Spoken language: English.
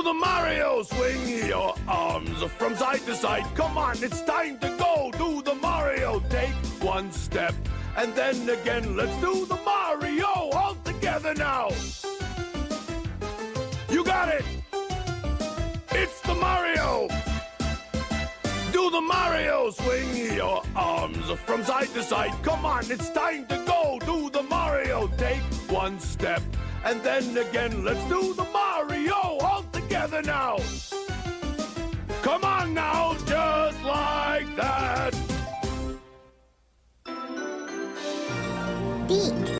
Do the Mario, swing your arms from side to side. Come on, it's time to go. Do the Mario, take one step. And then again, let's do the Mario all together now. You got it. It's the Mario. Do the Mario, swing your arms from side to side. Come on, it's time to go. Do the Mario, take one step. And then again, let's do the Mario Come on now, just like that. Deek.